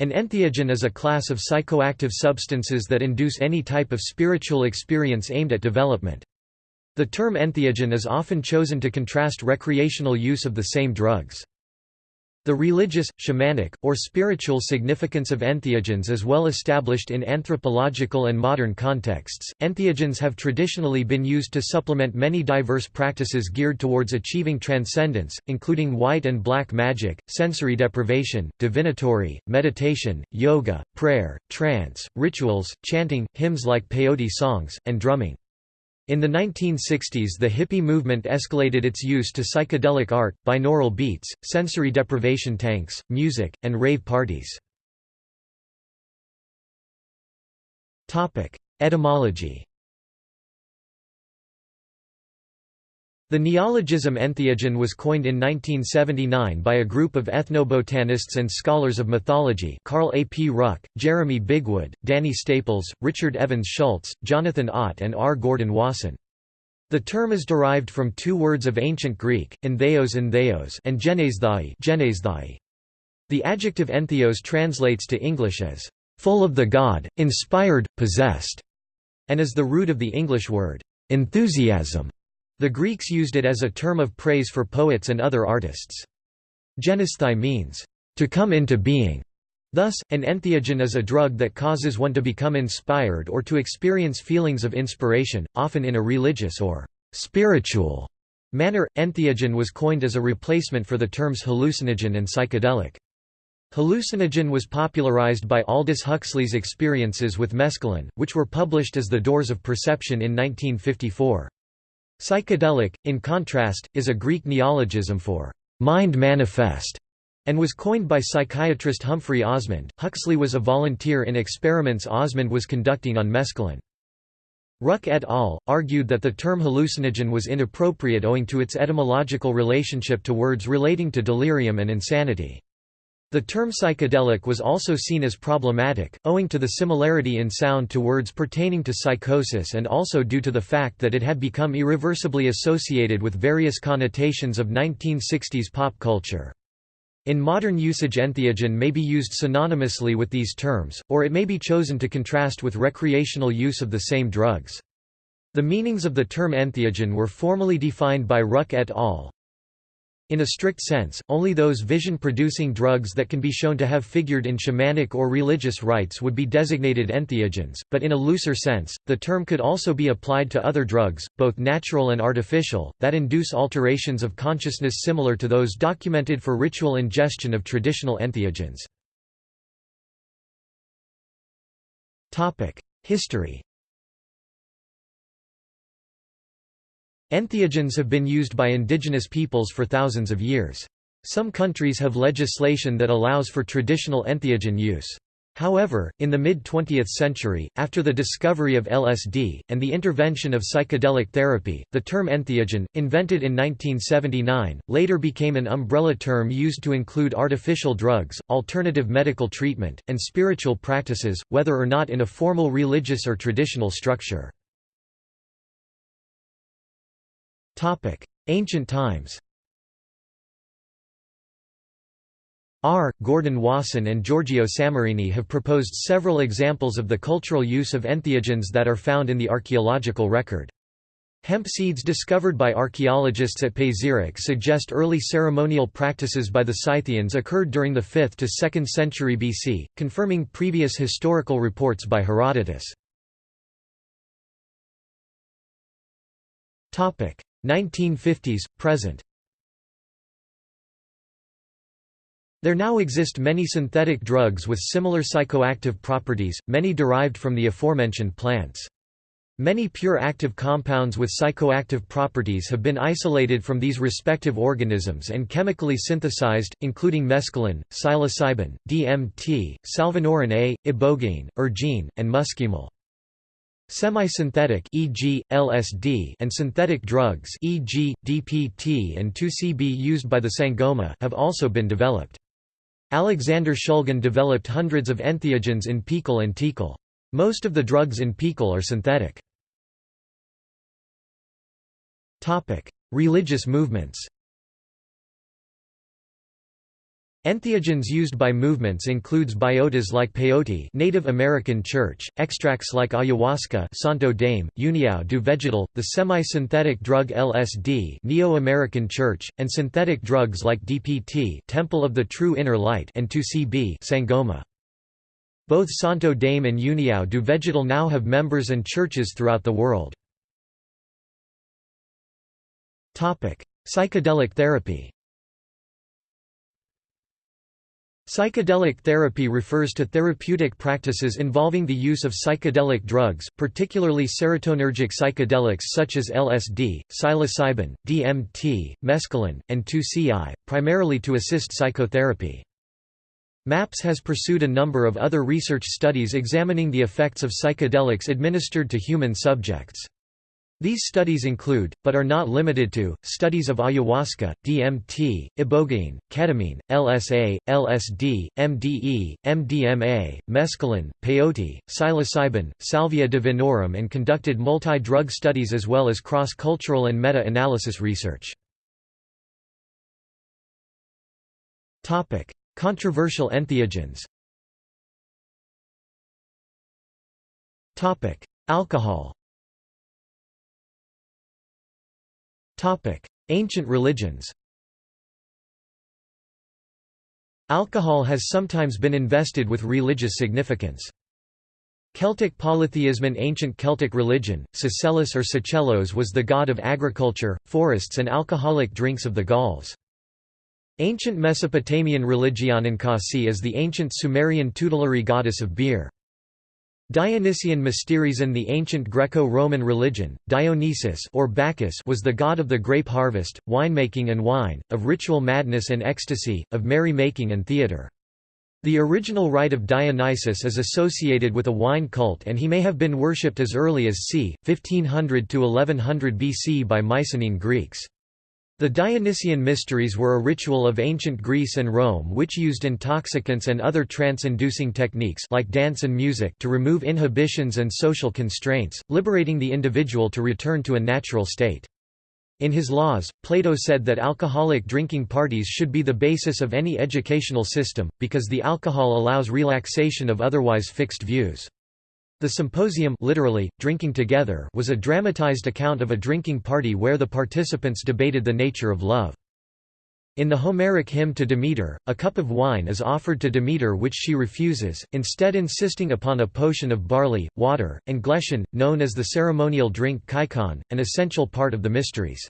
An entheogen is a class of psychoactive substances that induce any type of spiritual experience aimed at development. The term entheogen is often chosen to contrast recreational use of the same drugs. The religious, shamanic, or spiritual significance of entheogens is well established in anthropological and modern contexts. Entheogens have traditionally been used to supplement many diverse practices geared towards achieving transcendence, including white and black magic, sensory deprivation, divinatory, meditation, yoga, prayer, trance, rituals, chanting, hymns like peyote songs, and drumming. In the 1960s the hippie movement escalated its use to psychedelic art, binaural beats, sensory deprivation tanks, music, and rave parties. Etymology The neologism entheogen was coined in 1979 by a group of ethnobotanists and scholars of mythology Carl A. P. Ruck, Jeremy Bigwood, Danny Staples, Richard Evans Schultz, Jonathan Ott and R. Gordon Wasson. The term is derived from two words of ancient Greek, entheos and theos and genesthai. The adjective entheos translates to English as, "...full of the god, inspired, possessed", and is the root of the English word, "...enthusiasm". The Greeks used it as a term of praise for poets and other artists. Genesthai means, to come into being. Thus, an entheogen is a drug that causes one to become inspired or to experience feelings of inspiration, often in a religious or spiritual manner. Entheogen was coined as a replacement for the terms hallucinogen and psychedelic. Hallucinogen was popularized by Aldous Huxley's experiences with mescaline, which were published as The Doors of Perception in 1954. Psychedelic, in contrast, is a Greek neologism for mind manifest and was coined by psychiatrist Humphrey Osmond. Huxley was a volunteer in experiments Osmond was conducting on mescaline. Ruck et al. argued that the term hallucinogen was inappropriate owing to its etymological relationship to words relating to delirium and insanity. The term psychedelic was also seen as problematic, owing to the similarity in sound to words pertaining to psychosis and also due to the fact that it had become irreversibly associated with various connotations of 1960s pop culture. In modern usage entheogen may be used synonymously with these terms, or it may be chosen to contrast with recreational use of the same drugs. The meanings of the term entheogen were formally defined by Ruck et al. In a strict sense, only those vision-producing drugs that can be shown to have figured in shamanic or religious rites would be designated entheogens, but in a looser sense, the term could also be applied to other drugs, both natural and artificial, that induce alterations of consciousness similar to those documented for ritual ingestion of traditional entheogens. History Entheogens have been used by indigenous peoples for thousands of years. Some countries have legislation that allows for traditional entheogen use. However, in the mid-20th century, after the discovery of LSD, and the intervention of psychedelic therapy, the term entheogen, invented in 1979, later became an umbrella term used to include artificial drugs, alternative medical treatment, and spiritual practices, whether or not in a formal religious or traditional structure. Ancient times R. Gordon Wasson and Giorgio Samorini have proposed several examples of the cultural use of entheogens that are found in the archaeological record. Hemp seeds discovered by archaeologists at Pazyryk suggest early ceremonial practices by the Scythians occurred during the 5th to 2nd century BC, confirming previous historical reports by Herodotus. 1950s, present There now exist many synthetic drugs with similar psychoactive properties, many derived from the aforementioned plants. Many pure active compounds with psychoactive properties have been isolated from these respective organisms and chemically synthesized, including mescaline, psilocybin, DMT, salvinorin A, ibogaine, ergine, and muscimol. Semi-synthetic e.g., LSD and synthetic drugs e.g., DPT and 2CB used by the Sangoma have also been developed. Alexander Shulgin developed hundreds of entheogens in PiHKAL and TiHKAL. Most of the drugs in PiHKAL are synthetic. Religious movements Entheogens used by movements includes biotas like peyote Native American Church, extracts like ayahuasca Santo Daime, União do Vegetal, the semi-synthetic drug LSD Neo-American Church, and synthetic drugs like DPT Temple of the True Inner Light and 2CB Sangoma. Both Santo Daime and União do Vegetal now have members and churches throughout the world. Topic: Psychedelic therapy Psychedelic therapy refers to therapeutic practices involving the use of psychedelic drugs, particularly serotonergic psychedelics such as LSD, psilocybin, DMT, mescaline, and 2CI, primarily to assist psychotherapy. MAPS has pursued a number of other research studies examining the effects of psychedelics administered to human subjects. These studies include, but are not limited to, studies of ayahuasca, DMT, ibogaine, ketamine, LSA, LSD, MDE, MDMA, mescaline, peyote, psilocybin, salvia divinorum and conducted multi-drug studies as well as cross-cultural and meta-analysis research. Controversial entheogens Alcohol Ancient religions Alcohol has sometimes been invested with religious significance. Celtic polytheism In ancient Celtic religion, Sucellus or Sucellos was the god of agriculture, forests and alcoholic drinks of the Gauls. Ancient Mesopotamian religion Ninkasi is the ancient Sumerian tutelary goddess of beer. Dionysian mysteries in the ancient Greco-Roman religion, Dionysus or Bacchus was the god of the grape harvest, winemaking and wine, of ritual madness and ecstasy, of merry-making and theatre. The original rite of Dionysus is associated with a wine cult and he may have been worshipped as early as c. 1500 to 1100 BC by Mycenaean Greeks. The Dionysian mysteries were a ritual of ancient Greece and Rome which used intoxicants and other trance-inducing techniques like dance and music to remove inhibitions and social constraints, liberating the individual to return to a natural state. In his laws, Plato said that alcoholic drinking parties should be the basis of any educational system, because the alcohol allows relaxation of otherwise fixed views. The symposium literally, drinking together was a dramatized account of a drinking party where the participants debated the nature of love. In the Homeric hymn to Demeter, a cup of wine is offered to Demeter which she refuses, instead insisting upon a potion of barley, water, and glechon, known as the ceremonial drink kykeon, an essential part of the mysteries.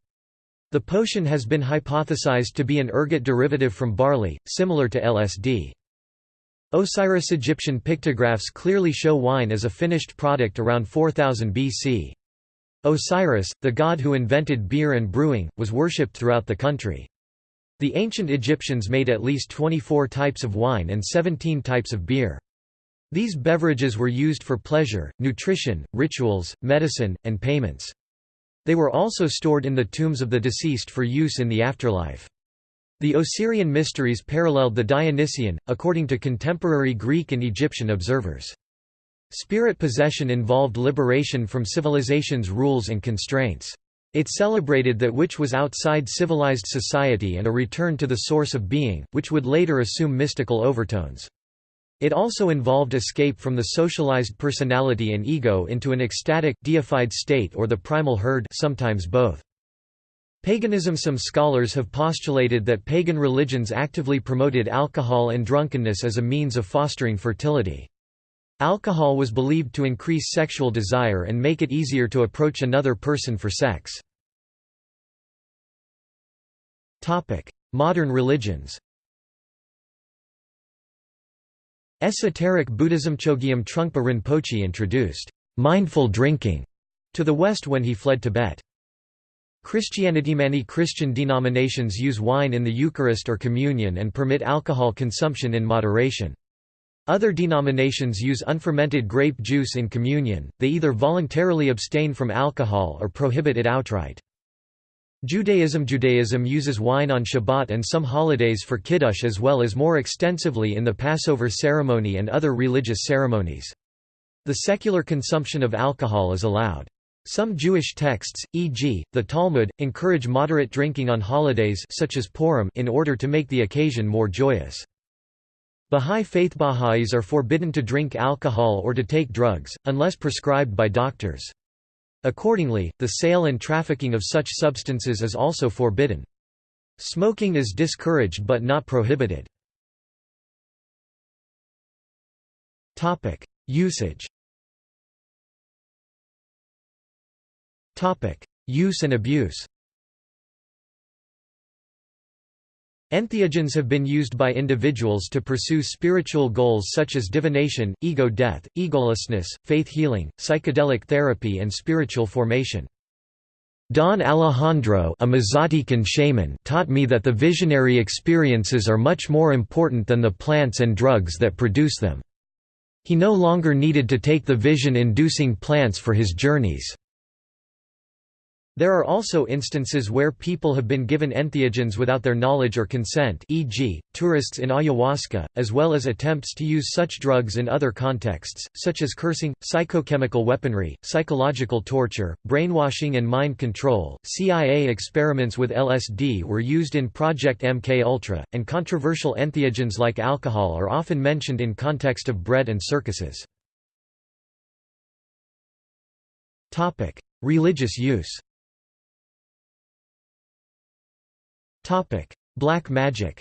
The potion has been hypothesized to be an ergot derivative from barley, similar to LSD. Osiris Egyptian pictographs clearly show wine as a finished product around 4000 BC. Osiris, the god who invented beer and brewing, was worshipped throughout the country. The ancient Egyptians made at least 24 types of wine and 17 types of beer. These beverages were used for pleasure, nutrition, rituals, medicine, and payments. They were also stored in the tombs of the deceased for use in the afterlife. The Osirian mysteries paralleled the Dionysian, according to contemporary Greek and Egyptian observers. Spirit possession involved liberation from civilization's rules and constraints. It celebrated that which was outside civilized society and a return to the source of being, which would later assume mystical overtones. It also involved escape from the socialized personality and ego into an ecstatic, deified state or the primal herd sometimes both. Paganism Some scholars have postulated that pagan religions actively promoted alcohol and drunkenness as a means of fostering fertility. Alcohol was believed to increase sexual desire and make it easier to approach another person for sex. Modern religions Esoteric Buddhism Chogyam Trungpa Rinpoche introduced mindful drinking to the West when he fled Tibet. Christianity Many Christian denominations use wine in the Eucharist or communion and permit alcohol consumption in moderation. Other denominations use unfermented grape juice in communion, they either voluntarily abstain from alcohol or prohibit it outright. Judaism Judaism uses wine on Shabbat and some holidays for Kiddush as well as more extensively in the Passover ceremony and other religious ceremonies. The secular consumption of alcohol is allowed. Some Jewish texts, e.g., the Talmud, encourage moderate drinking on holidays such as Purim in order to make the occasion more joyous. Bahá'í Faith Baha'is are forbidden to drink alcohol or to take drugs, unless prescribed by doctors. Accordingly, the sale and trafficking of such substances is also forbidden. Smoking is discouraged but not prohibited. Usage Use and abuse Entheogens have been used by individuals to pursue spiritual goals such as divination, ego death, egolessness, faith healing, psychedelic therapy and spiritual formation. Don Alejandro a Mazatecan shaman taught me that the visionary experiences are much more important than the plants and drugs that produce them. He no longer needed to take the vision-inducing plants for his journeys. There are also instances where people have been given entheogens without their knowledge or consent e.g., tourists in ayahuasca, as well as attempts to use such drugs in other contexts, such as cursing, psychochemical weaponry, psychological torture, brainwashing and mind control. CIA experiments with LSD were used in Project MK Ultra, and controversial entheogens like alcohol are often mentioned in context of bread and circuses. Religious use Black magic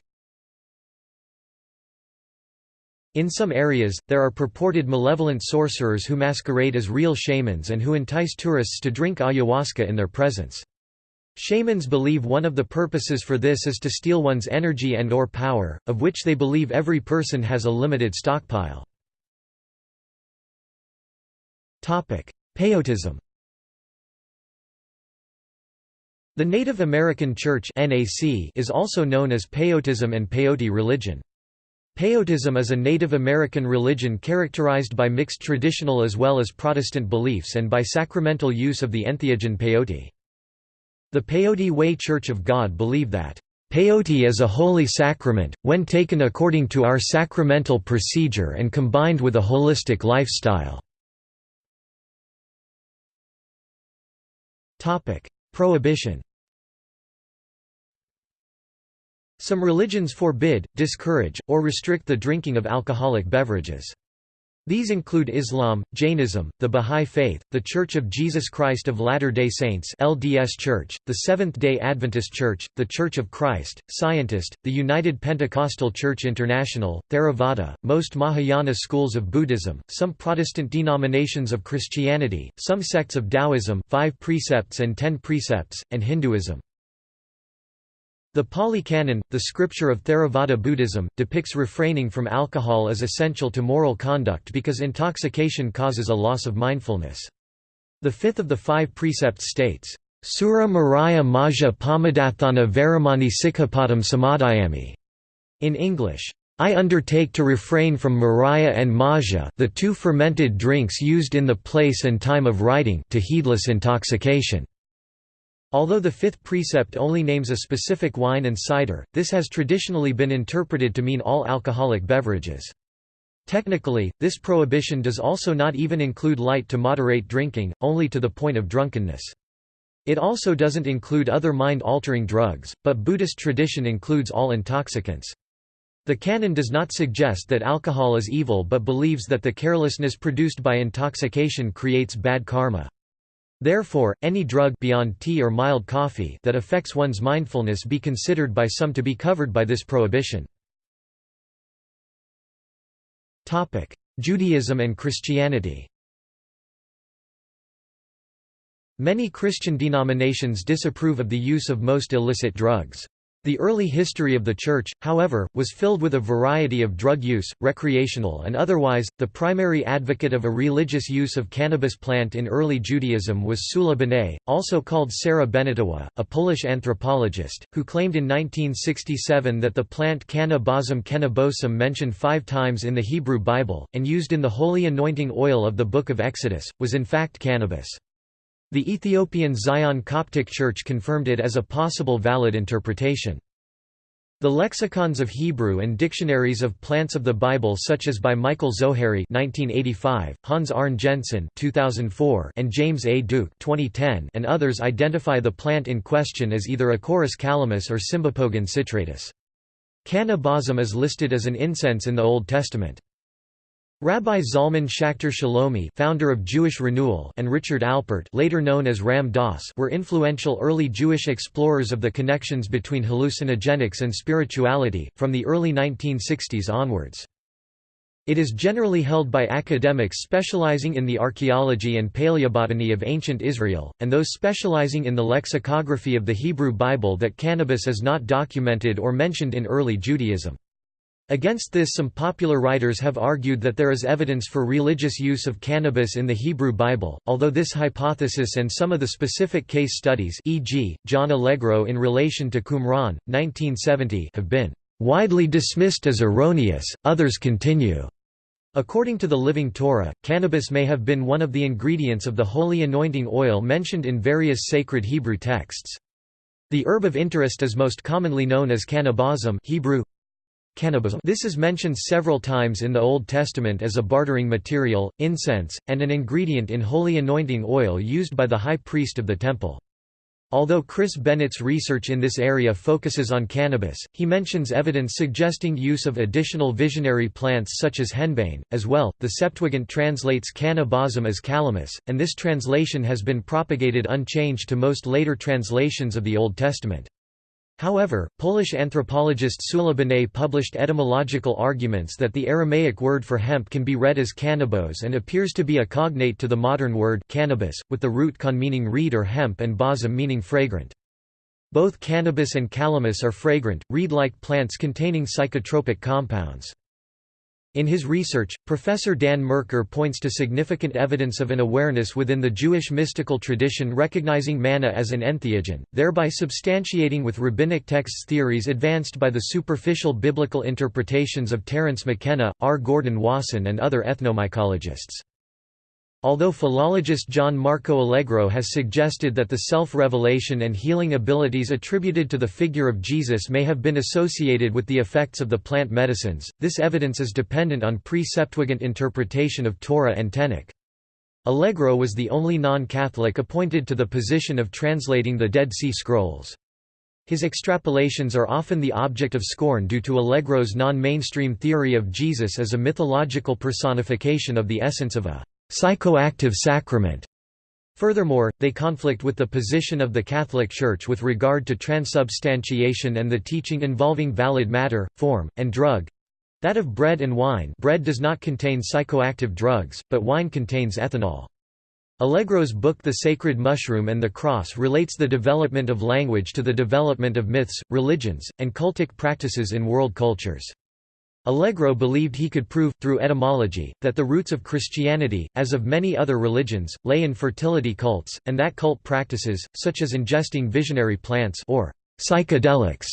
In some areas, there are purported malevolent sorcerers who masquerade as real shamans and who entice tourists to drink ayahuasca in their presence. Shamans believe one of the purposes for this is to steal one's energy and or power, of which they believe every person has a limited stockpile. Peyotism The Native American Church is also known as Peyotism and Peyote religion. Peyotism is a Native American religion characterized by mixed traditional as well as Protestant beliefs and by sacramental use of the entheogen peyote. The Peyote Way Church of God believe that, "...peyote is a holy sacrament, when taken according to our sacramental procedure and combined with a holistic lifestyle." Prohibition Some religions forbid, discourage, or restrict the drinking of alcoholic beverages. These include Islam, Jainism, the Bahá'í Faith, the Church of Jesus Christ of Latter-day Saints LDS Church, the Seventh-day Adventist Church, the Church of Christ, Scientist, the United Pentecostal Church International, Theravada, most Mahayana schools of Buddhism, some Protestant denominations of Christianity, some sects of Taoism five precepts and ten precepts, and Hinduism. The Pali Canon, the scripture of Theravada Buddhism, depicts refraining from alcohol as essential to moral conduct because intoxication causes a loss of mindfulness. The fifth of the five precepts states, Sura Maraya Maja Pamadathana Varamani Sikhapadam Samadhyami. In English, I undertake to refrain from Maraya and Maja the two fermented drinks used in the place and time of writing to heedless intoxication. Although the fifth precept only names a specific wine and cider, this has traditionally been interpreted to mean all alcoholic beverages. Technically, this prohibition does also not even include light to moderate drinking, only to the point of drunkenness. It also doesn't include other mind-altering drugs, but Buddhist tradition includes all intoxicants. The canon does not suggest that alcohol is evil but believes that the carelessness produced by intoxication creates bad karma. Therefore, any drug beyond tea or mild coffee that affects one's mindfulness be considered by some to be covered by this prohibition. Judaism and Christianity Many Christian denominations disapprove of the use of most illicit drugs. The early history of the Church, however, was filled with a variety of drug use, recreational and otherwise. The primary advocate of a religious use of cannabis plant in early Judaism was Sula Benet, also called Sarah Benetowa, a Polish anthropologist, who claimed in 1967 that the plant Canna Bosum Kennebosum mentioned five times in the Hebrew Bible, and used in the holy anointing oil of the Book of Exodus, was in fact cannabis. The Ethiopian Zion Coptic Church confirmed it as a possible valid interpretation. The lexicons of Hebrew and dictionaries of plants of the Bible such as by Michael Zohary 1985, Hans Arne Jensen 2004, and James A. Duke 2010 and others identify the plant in question as either Acorus calamus or Cymbopogon citratus. Canna is listed as an incense in the Old Testament. Rabbi Zalman Schachter Shalomi founder of Jewish Renewal and Richard Alpert later known as Ram Dass were influential early Jewish explorers of the connections between hallucinogenics and spirituality, from the early 1960s onwards. It is generally held by academics specializing in the archaeology and paleobotany of ancient Israel, and those specializing in the lexicography of the Hebrew Bible that cannabis is not documented or mentioned in early Judaism. Against this some popular writers have argued that there is evidence for religious use of cannabis in the Hebrew Bible, although this hypothesis and some of the specific case studies e.g., John Allegro in relation to Qumran, 1970 have been "...widely dismissed as erroneous, others continue." According to the Living Torah, cannabis may have been one of the ingredients of the holy anointing oil mentioned in various sacred Hebrew texts. The herb of interest is most commonly known as canna balsam Hebrew, Cannabis. This is mentioned several times in the Old Testament as a bartering material, incense, and an ingredient in holy anointing oil used by the high priest of the temple. Although Chris Bennett's research in this area focuses on cannabis, he mentions evidence suggesting use of additional visionary plants such as henbane. As well, the Septuagint translates canna balsam as calamus, and this translation has been propagated unchanged to most later translations of the Old Testament. However, Polish anthropologist Szula Benet published etymological arguments that the Aramaic word for hemp can be read as cannabis and appears to be a cognate to the modern word cannabis, with the root con meaning reed or hemp and balsam meaning fragrant. Both cannabis and calamus are fragrant, reed-like plants containing psychotropic compounds. In his research, Professor Dan Merkur points to significant evidence of an awareness within the Jewish mystical tradition recognizing manna as an entheogen, thereby substantiating with rabbinic texts theories advanced by the superficial biblical interpretations of Terence McKenna, R. Gordon Wasson and other ethnomycologists. Although philologist John Marco Allegro has suggested that the self-revelation and healing abilities attributed to the figure of Jesus may have been associated with the effects of the plant medicines, this evidence is dependent on pre-Septuagint interpretation of Torah and Tanakh. Allegro was the only non-Catholic appointed to the position of translating the Dead Sea Scrolls. His extrapolations are often the object of scorn due to Allegro's non-mainstream theory of Jesus as a mythological personification of the essence of a psychoactive sacrament. Furthermore, they conflict with the position of the Catholic Church with regard to transubstantiation and the teaching involving valid matter, form, and drug—that of bread and wine bread does not contain psychoactive drugs, but wine contains ethanol. Allegro's book The Sacred Mushroom and the Cross relates the development of language to the development of myths, religions, and cultic practices in world cultures. Allegro believed he could prove, through etymology, that the roots of Christianity, as of many other religions, lay in fertility cults, and that cult practices, such as ingesting visionary plants or psychedelics,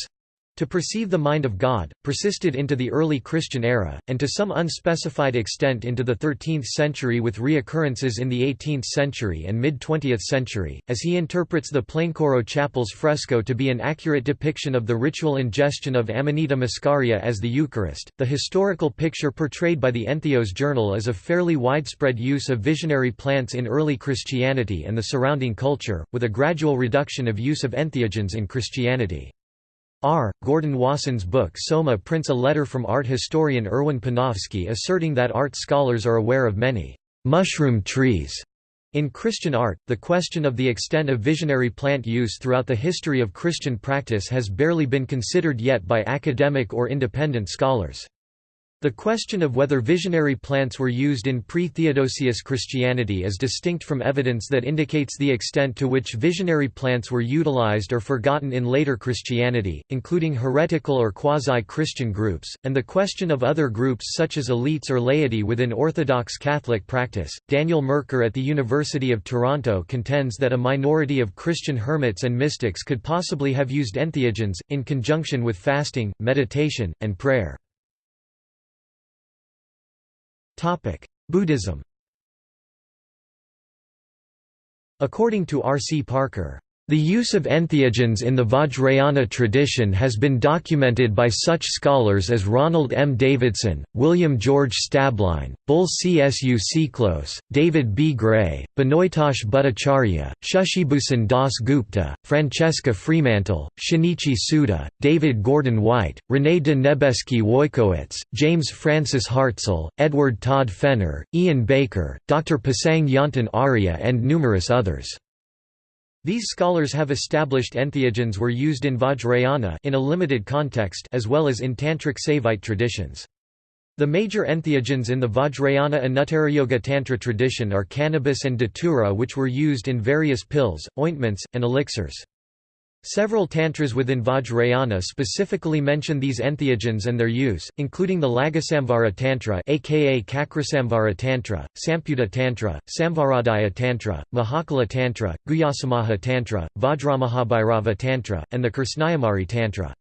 to perceive the mind of God, persisted into the early Christian era, and to some unspecified extent into the 13th century with reoccurrences in the 18th century and mid-20th century, as he interprets the Plaincourault Chapel's fresco to be an accurate depiction of the ritual ingestion of Amanita muscaria as the Eucharist. The historical picture portrayed by the Entheos Journal is of fairly widespread use of visionary plants in early Christianity and the surrounding culture, with a gradual reduction of use of entheogens in Christianity. R. Gordon Wasson's book Soma prints a letter from art historian Erwin Panofsky asserting that art scholars are aware of many mushroom trees in Christian art, the question of the extent of visionary plant use throughout the history of Christian practice has barely been considered yet by academic or independent scholars. The question of whether visionary plants were used in pre-Theodosius Christianity is distinct from evidence that indicates the extent to which visionary plants were utilized or forgotten in later Christianity, including heretical or quasi-Christian groups, and the question of other groups such as elites or laity within Orthodox Catholic practice. Daniel Merkur at the University of Toronto contends that a minority of Christian hermits and mystics could possibly have used entheogens, in conjunction with fasting, meditation, and prayer. Buddhism According to R. C. Parker, The use of entheogens in the Vajrayana tradition has been documented by such scholars as Ronald M. Davidson, William George Stablein, Bull Csu Siklos, David B. Gray, Benoytosh Bhattacharya, Shushibhusan Das Gupta, Francesca Fremantle, Shinichi Tsuda, David Gordon White, René de Nebesky Wojciechowicz, James Francis Hartzell, Edward Todd Fenner, Ian Baker, Dr. Pasang Yontan Arya and numerous others. These scholars have established entheogens were used in Vajrayana in a limited context as well as in Tantric Saivite traditions. The major entheogens in the Vajrayana Anuttarayoga Tantra tradition are cannabis and datura which were used in various pills, ointments, and elixirs. Several tantras within Vajrayana specifically mention these entheogens and their use, including the Laghusamvara Tantra aka Cakrasamvara Tantra, Samputa Tantra, Samvarodaya Tantra, Mahakala Tantra, Guhyasamaja Tantra, Vajramahabhairava Tantra, and the Krishnayamari Tantra.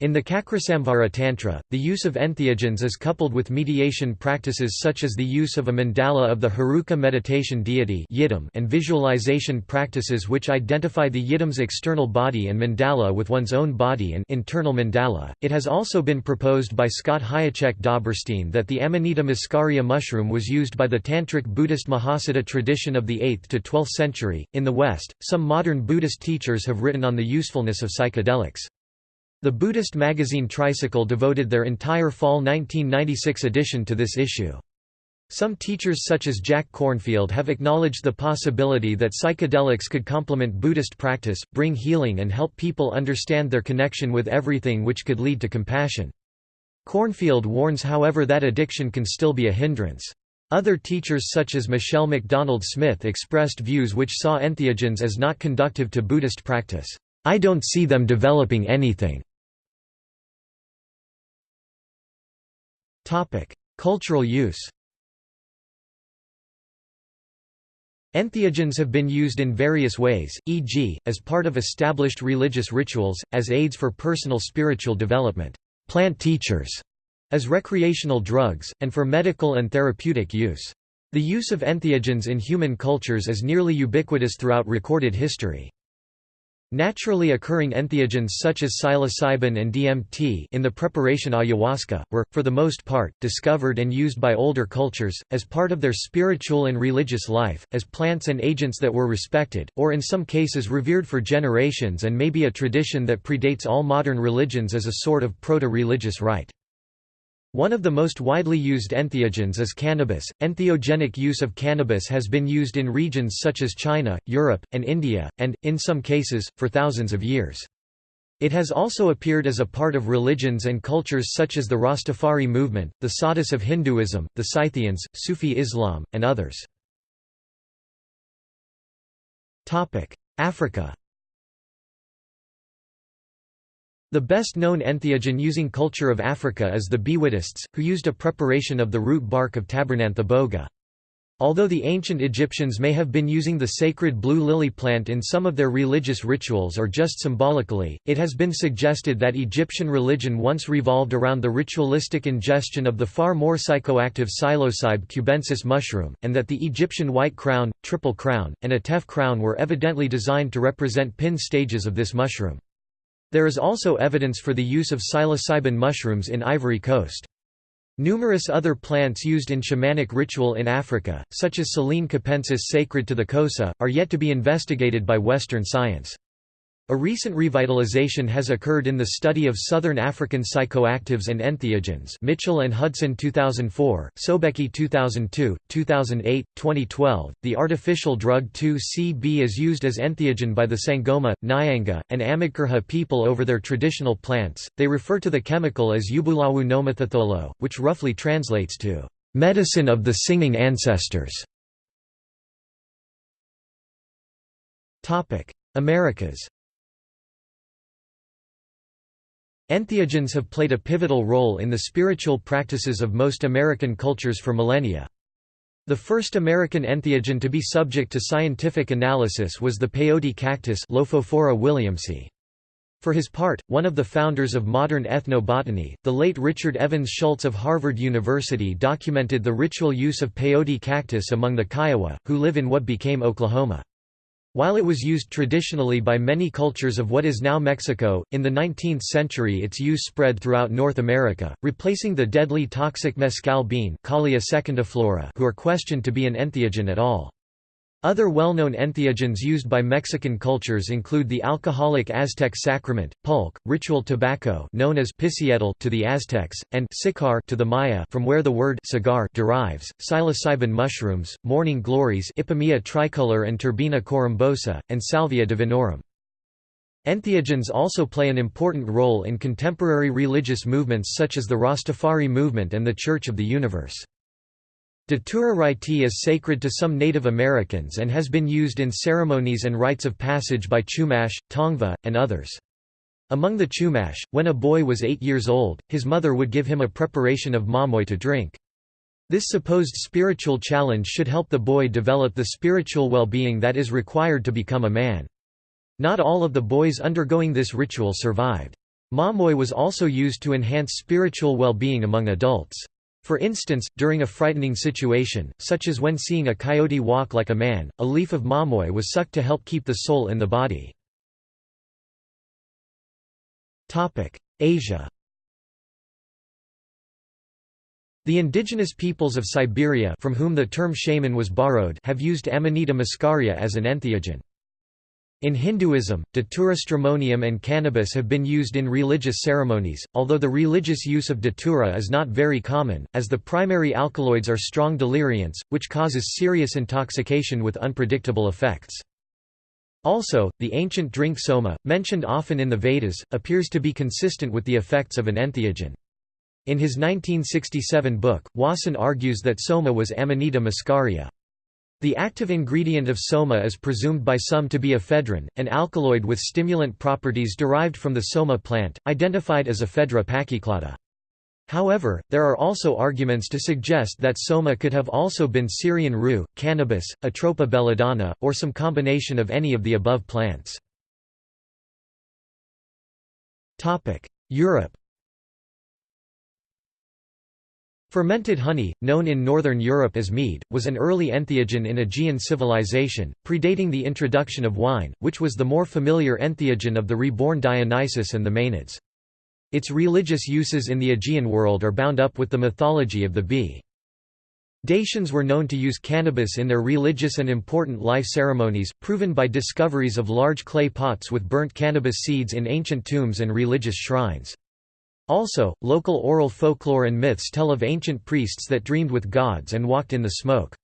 In the Cakrasamvara Tantra, the use of entheogens is coupled with mediation practices such as the use of a mandala of the Heruka meditation deity and visualization practices which identify the yidam's external body and mandala with one's own body and internal mandala. It has also been proposed by Scott Hajicek Dobberstein that the Amanita muscaria mushroom was used by the Tantric Buddhist Mahasiddha tradition of the 8th to 12th century. In the West, some modern Buddhist teachers have written on the usefulness of psychedelics. The Buddhist magazine Tricycle devoted their entire fall 1996 edition to this issue. Some teachers such as Jack Kornfield have acknowledged the possibility that psychedelics could complement Buddhist practice, bring healing and help people understand their connection with everything which could lead to compassion. Kornfield warns however that addiction can still be a hindrance. Other teachers such as Michelle McDonald Smith expressed views which saw entheogens as not conductive to Buddhist practice. I don't see them developing anything. Cultural use Entheogens have been used in various ways, e.g., as part of established religious rituals, as aids for personal spiritual development, plant teachers, as recreational drugs, and for medical and therapeutic use. The use of entheogens in human cultures is nearly ubiquitous throughout recorded history. Naturally occurring entheogens such as psilocybin and DMT in the preparation ayahuasca, were, for the most part, discovered and used by older cultures, as part of their spiritual and religious life, as plants and agents that were respected, or in some cases revered for generations and may be a tradition that predates all modern religions as a sort of proto-religious rite. One of the most widely used entheogens is cannabis. Entheogenic use of cannabis has been used in regions such as China, Europe, and India, and, in some cases, for thousands of years. It has also appeared as a part of religions and cultures such as the Rastafari movement, the Sadhus of Hinduism, the Scythians, Sufi Islam, and others. Africa the best-known entheogen-using culture of Africa is the Bwitists, who used a preparation of the root bark of Tabernanthe boga. Although the ancient Egyptians may have been using the sacred blue lily plant in some of their religious rituals or just symbolically, it has been suggested that Egyptian religion once revolved around the ritualistic ingestion of the far more psychoactive psilocybe cubensis mushroom, and that the Egyptian white crown, triple crown, and atef crown were evidently designed to represent pin stages of this mushroom. There is also evidence for the use of psilocybin mushrooms in Ivory Coast. Numerous other plants used in shamanic ritual in Africa, such as Silene capensis sacred to the Xhosa, are yet to be investigated by Western science. A recent revitalization has occurred in the study of southern African psychoactives and entheogens Mitchell and Hudson 2004, Sobiecki 2002, 2008, 2012. The artificial drug 2CB is used as entheogen by the Sangoma, Nyanga, and Amagerha people over their traditional plants. They refer to the chemical as Ubulawu nomathetholo, which roughly translates to medicine of the singing ancestors. Americas Entheogens have played a pivotal role in the spiritual practices of most American cultures for millennia. The first American entheogen to be subject to scientific analysis was the peyote cactus Lophophora williamsi. For his part, one of the founders of modern ethnobotany, the late Richard Evans Schultz of Harvard University documented the ritual use of peyote cactus among the Kiowa, who live in what became Oklahoma. While it was used traditionally by many cultures of what is now Mexico, in the 19th century its use spread throughout North America, replacing the deadly toxic mescal bean who are questioned to be an entheogen at all. Other well-known entheogens used by Mexican cultures include the alcoholic Aztec sacrament, pulque, ritual tobacco known as picietl to the Aztecs, and sicar to the Maya from where the word cigar derives, psilocybin mushrooms, morning glories Ipomoea tricolor and Turbina corymbosa, and Salvia divinorum. Entheogens also play an important role in contemporary religious movements such as the Rastafari movement and the Church of the Universe. Datura is sacred to some Native Americans and has been used in ceremonies and rites of passage by Chumash, Tongva, and others. Among the Chumash, when a boy was eight years old, his mother would give him a preparation of mamoy to drink. This supposed spiritual challenge should help the boy develop the spiritual well-being that is required to become a man. Not all of the boys undergoing this ritual survived. Mamoy was also used to enhance spiritual well-being among adults. For instance, during a frightening situation, such as when seeing a coyote walk like a man, a leaf of mamoy was sucked to help keep the soul in the body. Asia The indigenous peoples of Siberia from whom the term shaman was borrowed have used Amanita muscaria as an entheogen. In Hinduism, Datura stramonium and cannabis have been used in religious ceremonies, although the religious use of Datura is not very common, as the primary alkaloids are strong delirients, which causes serious intoxication with unpredictable effects. Also, the ancient drink soma, mentioned often in the Vedas, appears to be consistent with the effects of an entheogen. In his 1967 book, Wasson argues that soma was Amanita muscaria. The active ingredient of soma is presumed by some to be ephedrine, an alkaloid with stimulant properties derived from the soma plant, identified as ephedra pachyclada. However, there are also arguments to suggest that soma could have also been Syrian rue, cannabis, Atropa belladonna, or some combination of any of the above plants. Europe Fermented honey, known in northern Europe as mead, was an early entheogen in Aegean civilization, predating the introduction of wine, which was the more familiar entheogen of the reborn Dionysus and the Maenads. Its religious uses in the Aegean world are bound up with the mythology of the bee. Dacians were known to use cannabis in their religious and important life ceremonies, proven by discoveries of large clay pots with burnt cannabis seeds in ancient tombs and religious shrines. Also, local oral folklore and myths tell of ancient priests that dreamed with gods and walked in the smoke.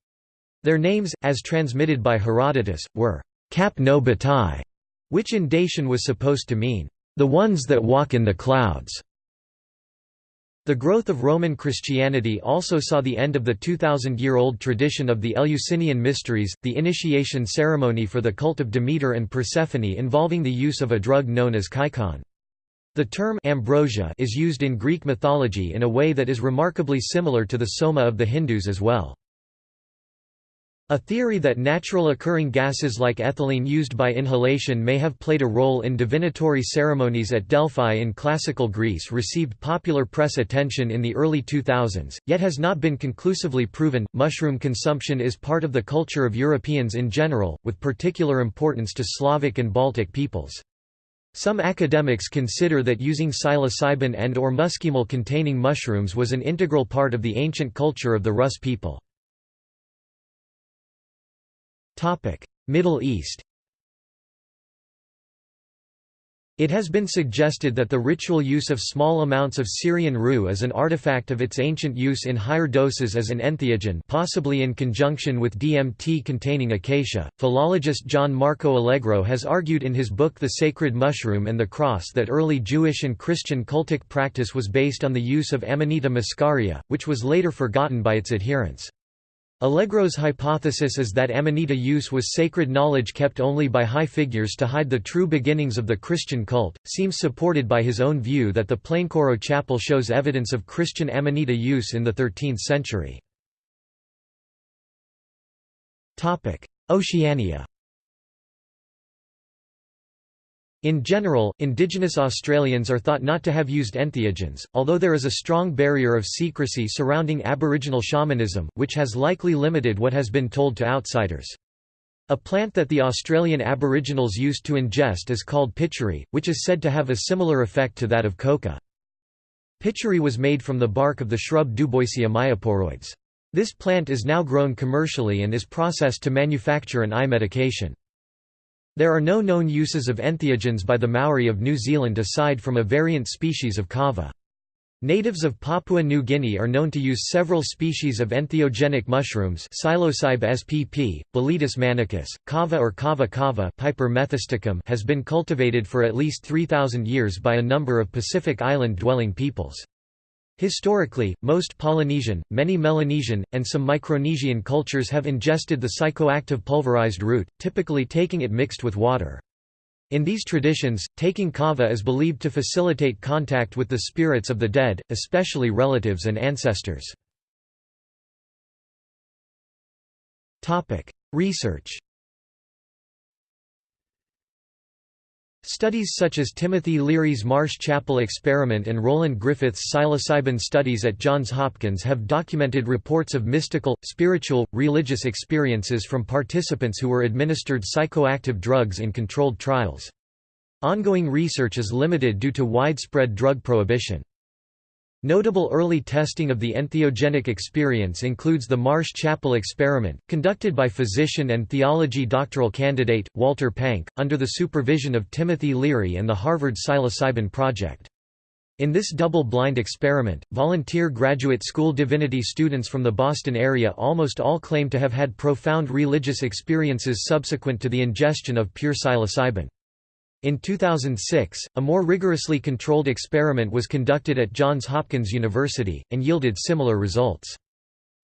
Their names, as transmitted by Herodotus, were Kapnobatai, which in Dacian was supposed to mean, the ones that walk in the clouds. The growth of Roman Christianity also saw the end of the 2,000-year-old tradition of the Eleusinian Mysteries, the initiation ceremony for the cult of Demeter and Persephone involving the use of a drug known as kykeon. The term ambrosia is used in Greek mythology in a way that is remarkably similar to the soma of the Hindus as well. A theory that natural occurring gases like ethylene used by inhalation may have played a role in divinatory ceremonies at Delphi in classical Greece received popular press attention in the early 2000s, yet has not been conclusively proven. Mushroom consumption is part of the culture of Europeans in general, with particular importance to Slavic and Baltic peoples. Some academics consider that using psilocybin and or muscimol-containing mushrooms was an integral part of the ancient culture of the Rus people. Middle East It has been suggested that the ritual use of small amounts of Syrian rue is an artifact of its ancient use in higher doses as an entheogen possibly in conjunction with DMT containing acacia. Philologist John Marco Allegro has argued in his book The Sacred Mushroom and the Cross that early Jewish and Christian cultic practice was based on the use of Amanita muscaria, which was later forgotten by its adherents. Allegro's hypothesis is that Amanita use was sacred knowledge kept only by high figures to hide the true beginnings of the Christian cult, seems supported by his own view that the Plaincourault Chapel shows evidence of Christian Amanita use in the 13th century. Oceania In general, indigenous Australians are thought not to have used entheogens, although there is a strong barrier of secrecy surrounding Aboriginal shamanism, which has likely limited what has been told to outsiders. A plant that the Australian Aboriginals used to ingest is called pitchery, which is said to have a similar effect to that of coca. Pitchery was made from the bark of the shrub Duboisia myoporoides. This plant is now grown commercially and is processed to manufacture an eye medication. There are no known uses of entheogens by the Maori of New Zealand aside from a variant species of kava. Natives of Papua New Guinea are known to use several species of entheogenic mushrooms Psilocybe spp, Boletus manicus, kava or kava kava Piper methysticum has been cultivated for at least 3,000 years by a number of Pacific island-dwelling peoples. Historically, most Polynesian, many Melanesian, and some Micronesian cultures have ingested the psychoactive pulverized root, typically taking it mixed with water. In these traditions, taking kava is believed to facilitate contact with the spirits of the dead, especially relatives and ancestors. Research Studies such as Timothy Leary's Marsh Chapel experiment and Roland Griffiths' psilocybin studies at Johns Hopkins have documented reports of mystical, spiritual, religious experiences from participants who were administered psychoactive drugs in controlled trials. Ongoing research is limited due to widespread drug prohibition. Notable early testing of the entheogenic experience includes the Marsh Chapel experiment, conducted by physician and theology doctoral candidate, Walter Pahnke, under the supervision of Timothy Leary and the Harvard Psilocybin Project. In this double-blind experiment, volunteer graduate school divinity students from the Boston area almost all claim to have had profound religious experiences subsequent to the ingestion of pure psilocybin. In 2006, a more rigorously controlled experiment was conducted at Johns Hopkins University, and yielded similar results.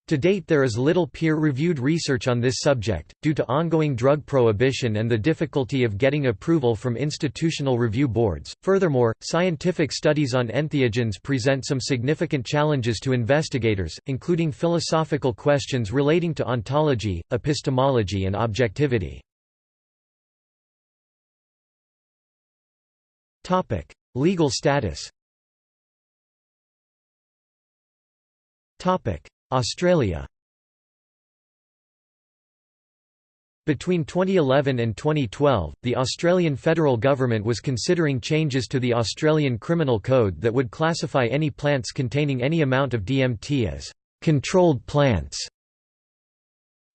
To date there is little peer-reviewed research on this subject, due to ongoing drug prohibition and the difficulty of getting approval from institutional review boards. Furthermore, scientific studies on entheogens present some significant challenges to investigators, including philosophical questions relating to ontology, epistemology and objectivity. Legal status Topic: Australia Between 2011 and 2012, the Australian federal government was considering changes to the Australian Criminal Code that would classify any plants containing any amount of DMT as controlled plants.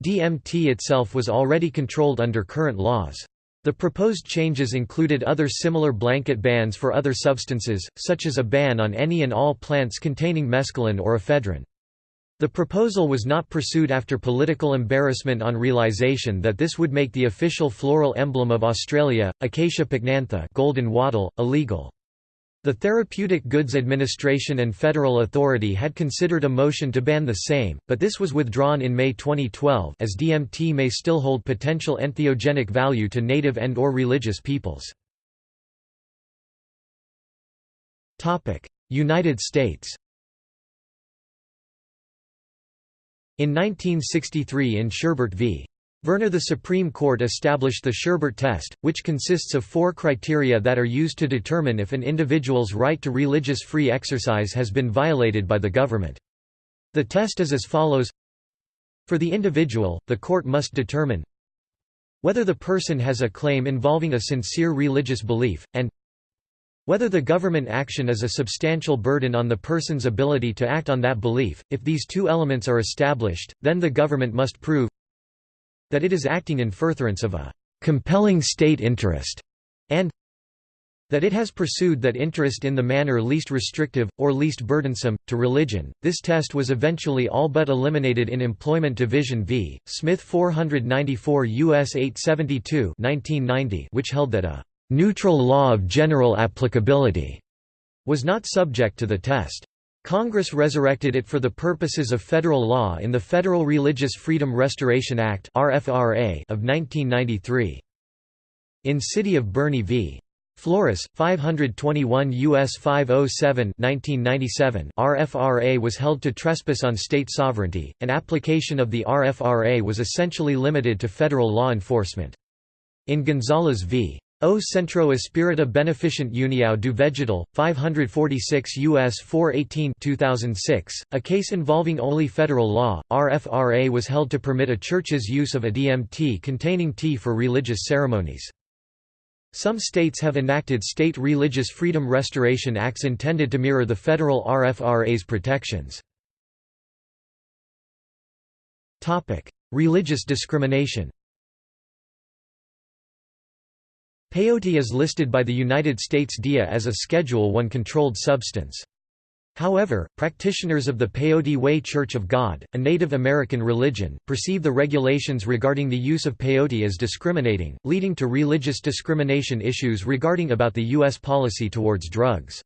DMT itself was already controlled under current laws. The proposed changes included other similar blanket bans for other substances, such as a ban on any and all plants containing mescaline or ephedrine. The proposal was not pursued after political embarrassment on realization that this would make the official floral emblem of Australia, Acacia pycnantha golden wattle, illegal. The Therapeutic Goods Administration and Federal Authority had considered a motion to ban the same, but this was withdrawn in May 2012 as DMT may still hold potential entheogenic value to native and or religious peoples. United States In 1963 in Sherbert v. Verner the Supreme Court established the Sherbert test, which consists of four criteria that are used to determine if an individual's right to religious free exercise has been violated by the government. The test is as follows For the individual, the court must determine whether the person has a claim involving a sincere religious belief, and whether the government action is a substantial burden on the person's ability to act on that belief. If these two elements are established, then the government must prove that it is acting in furtherance of a compelling state interest, and that it has pursued that interest in the manner least restrictive, or least burdensome, to religion. This test was eventually all but eliminated in Employment Division v. Smith 494 U.S. 872 1990, which held that a neutral law of general applicability was not subject to the test. Congress resurrected it for the purposes of federal law in the Federal Religious Freedom Restoration Act of 1993. In City of Boerne v. Flores, 521 U.S. 507 1997 RFRA was held to trespass on state sovereignty, and application of the RFRA was essentially limited to federal law enforcement. In Gonzales v. O Centro Espírita Beneficent União do Vegetal, 546 U.S. 418 2006, a case involving only federal law, RFRA was held to permit a church's use of a DMT containing tea for religious ceremonies. Some states have enacted state religious freedom restoration acts intended to mirror the federal RFRA's protections. Religious discrimination Peyote is listed by the United States DEA as a Schedule I controlled substance. However, practitioners of the Peyote Way Church of God, a Native American religion, perceive the regulations regarding the use of peyote as discriminating, leading to religious discrimination issues regarding about the U.S. policy towards drugs.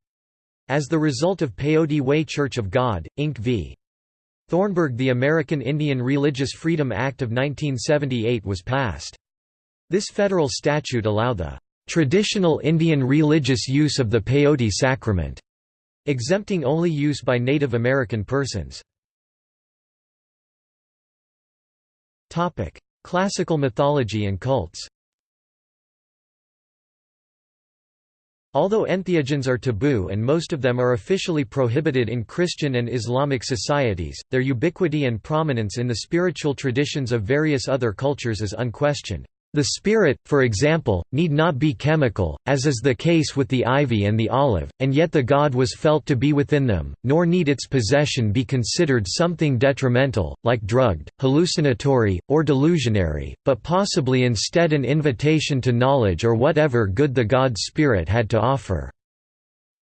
As the result of Peyote Way Church of God, Inc. v. Thornburgh the American Indian Religious Freedom Act of 1978 was passed. This federal statute allow the traditional Indian religious use of the peyote sacrament, exempting only use by Native American persons. Classical mythology and cults Although entheogens are taboo and most of them are officially prohibited in Christian and Islamic societies, their ubiquity and prominence in the spiritual traditions of various other cultures is unquestioned. The spirit, for example, need not be chemical, as is the case with the ivy and the olive, and yet the god was felt to be within them, nor need its possession be considered something detrimental, like drugged, hallucinatory, or delusionary, but possibly instead an invitation to knowledge or whatever good the god's spirit had to offer.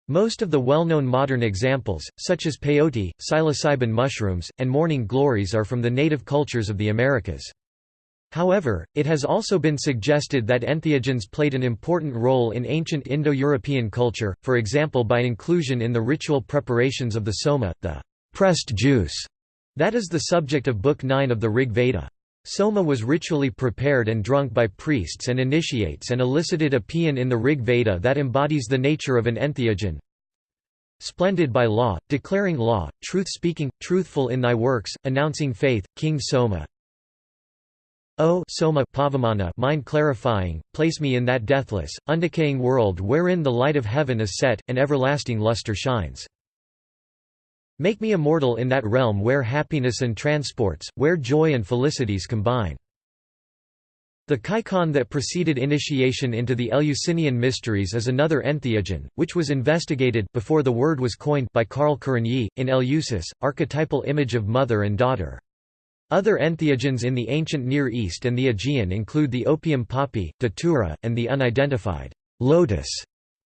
Most of the well-known modern examples, such as peyote, psilocybin mushrooms, and morning glories are from the native cultures of the Americas. However, it has also been suggested that entheogens played an important role in ancient Indo-European culture, for example by inclusion in the ritual preparations of the soma, the pressed juice, that is the subject of Book 9 of the Rig Veda. Soma was ritually prepared and drunk by priests and initiates and elicited a paean in the Rig Veda that embodies the nature of an entheogen. Splendid by law, declaring law, truth-speaking, truthful in thy works, announcing faith, King Soma, O soma pavamana mind clarifying, place me in that deathless, undecaying world wherein the light of heaven is set, and everlasting luster shines. Make me immortal in that realm where happiness and transports, where joy and felicities combine. The kykeon that preceded initiation into the Eleusinian mysteries is another entheogen, which was investigated before the word was coined by Carl Kerényi, in Eleusis, archetypal image of mother and daughter. Other entheogens in the ancient Near East and the Aegean include the opium poppy, datura, and the unidentified lotus,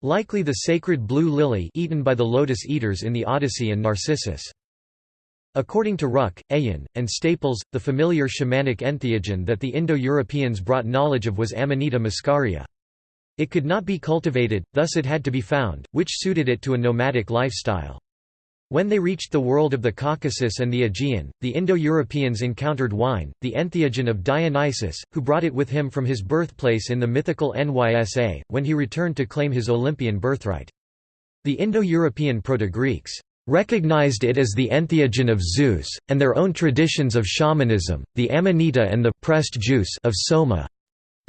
likely the sacred blue lily eaten by the lotus eaters in the Odyssey and Narcissus. According to Ruck, Ayin, and Staples, the familiar shamanic entheogen that the Indo-Europeans brought knowledge of was Amanita muscaria. It could not be cultivated, thus it had to be found, which suited it to a nomadic lifestyle. When they reached the world of the Caucasus and the Aegean, the Indo-Europeans encountered wine, the entheogen of Dionysus, who brought it with him from his birthplace in the mythical Nysa, when he returned to claim his Olympian birthright. The Indo-European Proto-Greeks recognized it as the entheogen of Zeus, and their own traditions of shamanism, the amanita and the pressed juice of Soma,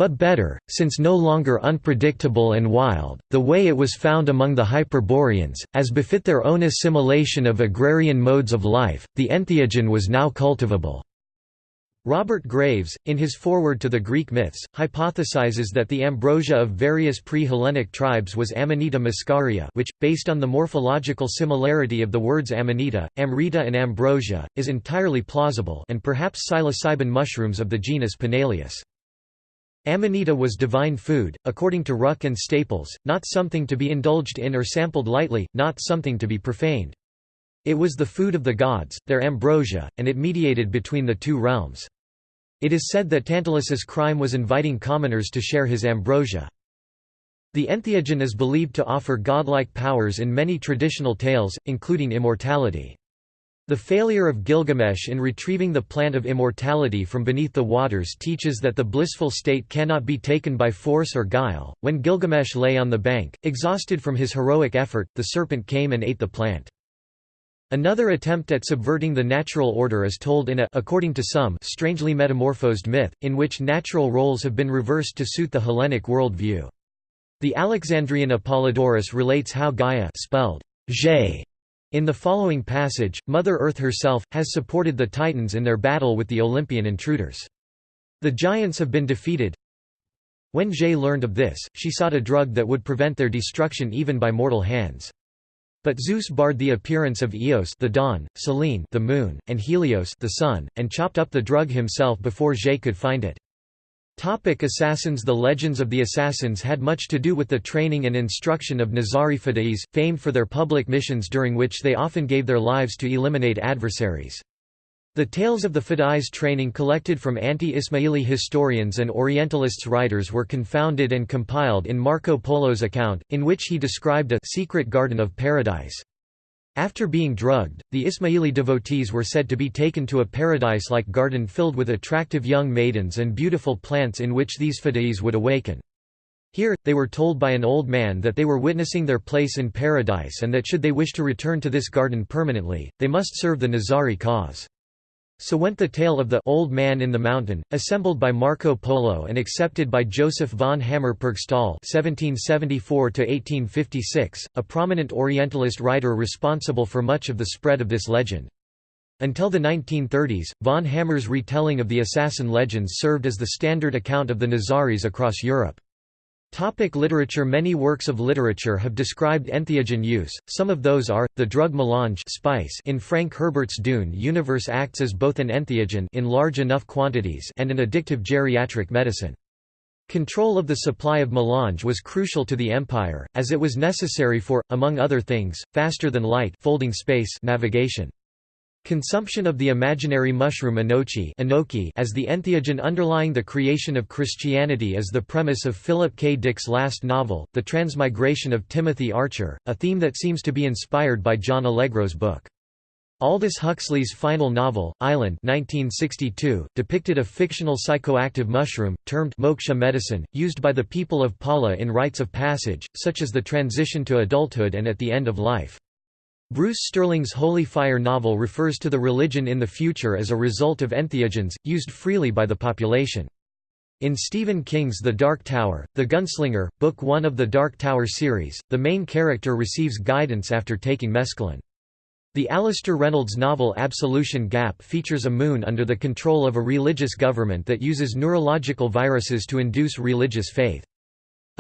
but better, since no longer unpredictable and wild, the way it was found among the Hyperboreans, as befit their own assimilation of agrarian modes of life, the entheogen was now cultivable. Robert Graves, in his foreword to the Greek myths, hypothesizes that the ambrosia of various pre-Hellenic tribes was Amanita muscaria which, based on the morphological similarity of the words amanita, amrita and ambrosia, is entirely plausible and perhaps psilocybin mushrooms of the genus Panaeolus. Amanita was divine food, according to Ruck and Staples, not something to be indulged in or sampled lightly, not something to be profaned. It was the food of the gods, their ambrosia, and it mediated between the two realms. It is said that Tantalus's crime was inviting commoners to share his ambrosia. The entheogen is believed to offer godlike powers in many traditional tales, including immortality. The failure of Gilgamesh in retrieving the plant of immortality from beneath the waters teaches that the blissful state cannot be taken by force or guile. When Gilgamesh lay on the bank, exhausted from his heroic effort, the serpent came and ate the plant. Another attempt at subverting the natural order is told in a according to some, strangely metamorphosed myth, in which natural roles have been reversed to suit the Hellenic world view. The Alexandrian Apollodorus relates how Gaia spelled in the following passage, Mother Earth herself, has supported the Titans in their battle with the Olympian intruders. The giants have been defeated. When Ge learned of this, she sought a drug that would prevent their destruction even by mortal hands. But Zeus barred the appearance of Eos the dawn, Selene the moon, and Helios the sun, and chopped up the drug himself before Ge could find it. Topic assassins The legends of the assassins had much to do with the training and instruction of Nizari Fidais, famed for their public missions during which they often gave their lives to eliminate adversaries. The tales of the Fidais training collected from anti-Ismaili historians and Orientalists writers were confounded and compiled in Marco Polo's account, in which he described a secret garden of paradise. After being drugged, the Ismaili devotees were said to be taken to a paradise-like garden filled with attractive young maidens and beautiful plants in which these fidais would awaken. Here, they were told by an old man that they were witnessing their place in paradise and that should they wish to return to this garden permanently, they must serve the Nizari cause. So went the tale of the Old Man in the Mountain, assembled by Marco Polo and accepted by Joseph von Hammer-Purgstall (1774–1856), a prominent Orientalist writer responsible for much of the spread of this legend. Until the 1930s, von Hammer's retelling of the assassin legends served as the standard account of the Nizaris across Europe. Topic literature Many works of literature have described entheogen use, some of those are, the drug melange spice in Frank Herbert's Dune universe acts as both an entheogen in large enough quantities and an addictive geriatric medicine. Control of the supply of melange was crucial to the empire, as it was necessary for, among other things, faster-than-light folding space navigation. Consumption of the imaginary mushroom anokhi as the entheogen underlying the creation of Christianity is the premise of Philip K. Dick's last novel, The Transmigration of Timothy Archer, a theme that seems to be inspired by John Allegro's book. Aldous Huxley's final novel, Island 1962, depicted a fictional psychoactive mushroom, termed moksha medicine, used by the people of Pala in rites of passage, such as the transition to adulthood and at the end of life. Bruce Sterling's Holy Fire novel refers to the religion in the future as a result of entheogens, used freely by the population. In Stephen King's The Dark Tower, The Gunslinger, Book 1 of the Dark Tower series, the main character receives guidance after taking mescaline. The Alastair Reynolds novel Absolution Gap features a moon under the control of a religious government that uses neurological viruses to induce religious faith.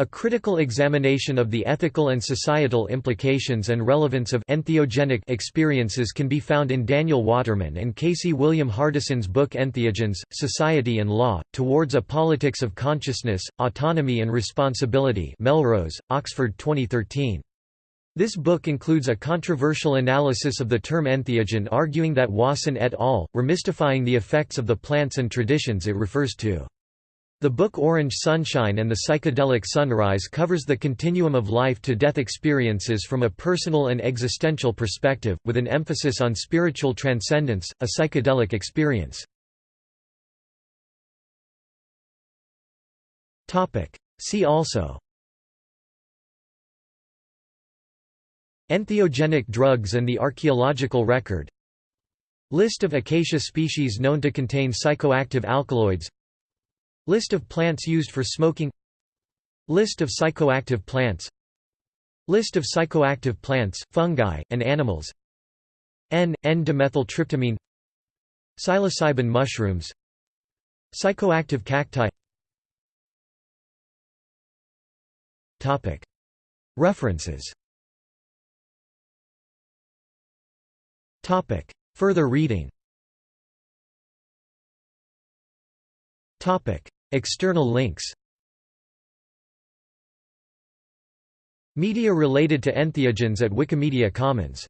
A critical examination of the ethical and societal implications and relevance of entheogenic experiences can be found in Daniel Waterman and Casey William Hardison's book Entheogens, Society and Law, Towards a Politics of Consciousness, Autonomy and Responsibility Melrose, Oxford 2013. This book includes a controversial analysis of the term entheogen arguing that Wasson et al. were mystifying the effects of the plants and traditions it refers to. The book Orange Sunshine and the Psychedelic Sunrise covers the continuum of life-to-death experiences from a personal and existential perspective, with an emphasis on spiritual transcendence, a psychedelic experience. See also. Entheogenic drugs and the archaeological record. List of acacia species known to contain psychoactive alkaloids List of plants used for smoking. List of psychoactive plants. List of psychoactive plants, fungi, and animals. N,N-dimethyltryptamine Psilocybin mushrooms. Psychoactive cacti. References. Further reading External links. Media related to entheogens at Wikimedia Commons